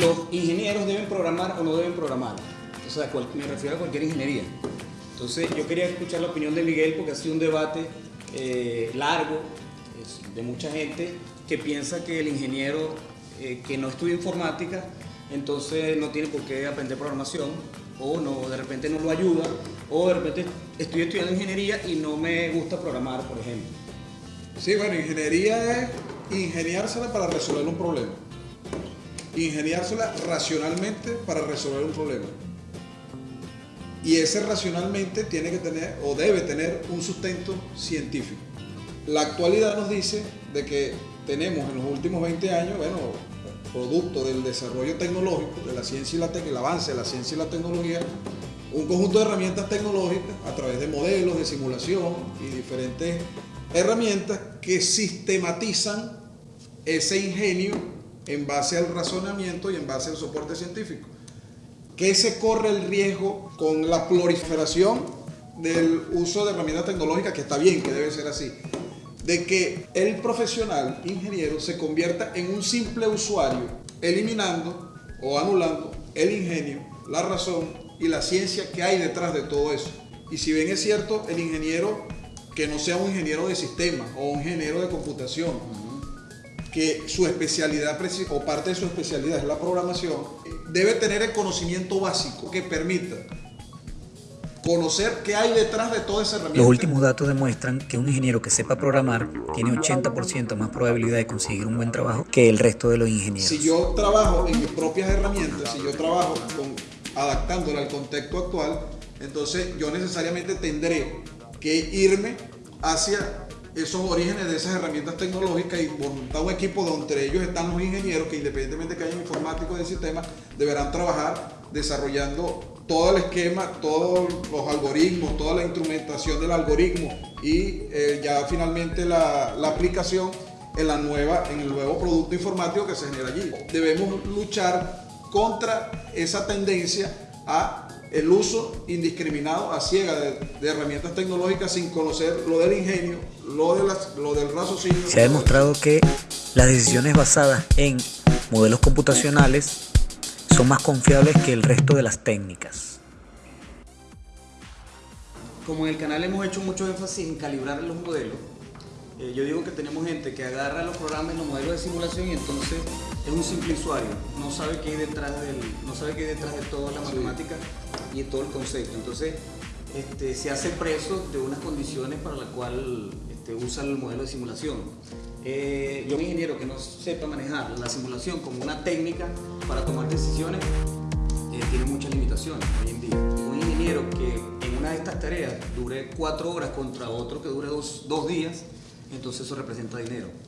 los ingenieros deben programar o no deben programar. O sea, me refiero a cualquier ingeniería. Entonces yo quería escuchar la opinión de Miguel porque ha sido un debate eh, largo de mucha gente que piensa que el ingeniero eh, que no estudia informática entonces no tiene por qué aprender programación o no, de repente no lo ayuda o de repente estoy estudiando ingeniería y no me gusta programar, por ejemplo. Sí, bueno, ingeniería es ingeniársela para resolver un problema. Ingeniársela racionalmente para resolver un problema. Y ese racionalmente tiene que tener o debe tener un sustento científico. La actualidad nos dice de que tenemos en los últimos 20 años, bueno, producto del desarrollo tecnológico, de la ciencia y la el avance de la ciencia y la tecnología, un conjunto de herramientas tecnológicas a través de modelos de simulación y diferentes herramientas que sistematizan ese ingenio en base al razonamiento y en base al soporte científico. ¿Qué se corre el riesgo con la proliferación del uso de herramientas tecnológicas, que está bien, que debe ser así, de que el profesional ingeniero se convierta en un simple usuario, eliminando o anulando el ingenio, la razón y la ciencia que hay detrás de todo eso. Y si bien es cierto, el ingeniero que no sea un ingeniero de sistema o un ingeniero de computación, que su especialidad o parte de su especialidad es la programación, debe tener el conocimiento básico que permita conocer qué hay detrás de toda esa herramienta. Los últimos datos demuestran que un ingeniero que sepa programar tiene 80% más probabilidad de conseguir un buen trabajo que el resto de los ingenieros. Si yo trabajo en mis propias herramientas, si yo trabajo con, adaptándola al contexto actual, entonces yo necesariamente tendré que irme hacia esos orígenes de esas herramientas tecnológicas y montar un equipo donde ellos están los ingenieros que independientemente de que hayan informáticos del sistema, deberán trabajar desarrollando todo el esquema, todos los algoritmos, toda la instrumentación del algoritmo y eh, ya finalmente la, la, aplicación en, la nueva, en el nuevo producto informático que se genera allí. Debemos luchar contra esa tendencia a el uso indiscriminado a ciega de, herramientas tecnológicas sin conocer lo del ingenio, lo, de las, lo del raciocinio. Se ha demostrado que las decisiones basadas en modelos computacionales son más confiables que el resto de las técnicas. Como en el canal hemos hecho mucho énfasis en calibrar los modelos, eh, yo digo que tenemos gente que agarra los programas y los modelos de simulación y entonces es un simple usuario, no sabe qué hay detrás, del, no sabe qué hay detrás de toda la matemática y todo el concepto. Entonces este, se hace preso de unas condiciones para las cuales este, usa el modelo de simulación. Eh, yo, un ingeniero que no sepa manejar la simulación como una técnica para tomar decisiones, eh, tiene muchas limitaciones hoy en día. Un ingeniero que en una de estas tareas dure cuatro horas contra otro que dure dos, dos días, entonces eso representa dinero.